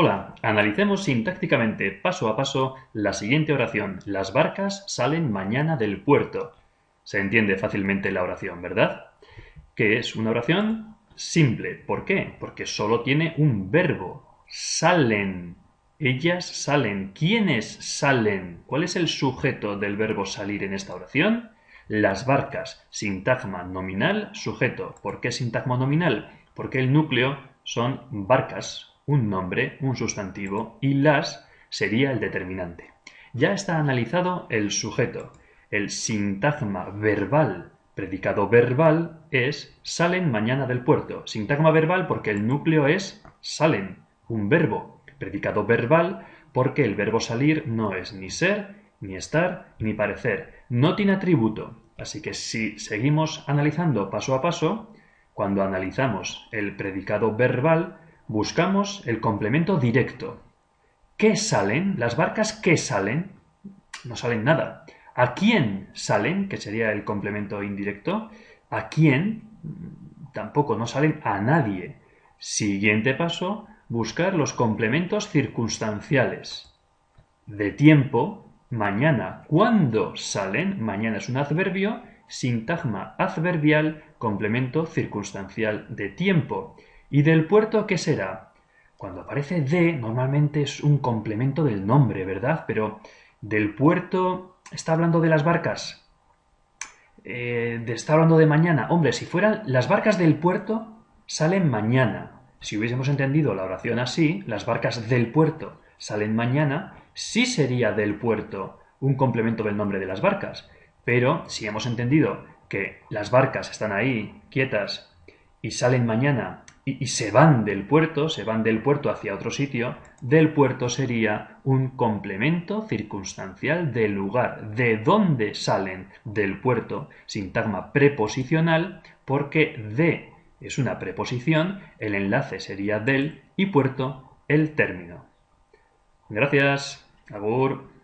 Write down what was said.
Hola, analicemos sintácticamente paso a paso la siguiente oración. Las barcas salen mañana del puerto. Se entiende fácilmente la oración, ¿verdad? ¿Qué es una oración? Simple. ¿Por qué? Porque solo tiene un verbo. Salen. Ellas salen. ¿Quiénes salen? ¿Cuál es el sujeto del verbo salir en esta oración? Las barcas. Sintagma nominal, sujeto. ¿Por qué sintagma nominal? Porque el núcleo son barcas, un nombre, un sustantivo, y las sería el determinante. Ya está analizado el sujeto. El sintagma verbal, predicado verbal, es salen mañana del puerto. Sintagma verbal porque el núcleo es salen, un verbo. Predicado verbal porque el verbo salir no es ni ser, ni estar, ni parecer. No tiene atributo. Así que si seguimos analizando paso a paso, cuando analizamos el predicado verbal, buscamos el complemento directo. ¿Qué salen? ¿Las barcas qué salen? No salen nada. ¿A quién salen? Que sería el complemento indirecto. ¿A quién? Tampoco, no salen a nadie. Siguiente paso, buscar los complementos circunstanciales. De tiempo, mañana. ¿Cuándo salen? Mañana es un adverbio, sintagma adverbial, complemento circunstancial de tiempo. ¿Y del puerto qué será? Cuando aparece de, normalmente es un complemento del nombre, ¿verdad? Pero del puerto está hablando de las barcas. Eh, está hablando de mañana. Hombre, si fueran las barcas del puerto, salen mañana. Si hubiésemos entendido la oración así, las barcas del puerto salen mañana, sí sería del puerto un complemento del nombre de las barcas. Pero si hemos entendido que las barcas están ahí quietas y salen mañana y, se van del puerto, se van del puerto hacia otro sitio, del puerto sería un complemento circunstancial del lugar, de dónde salen del puerto, sintagma preposicional, porque de es una preposición, el enlace sería del y puerto el término. Gracias. Agur.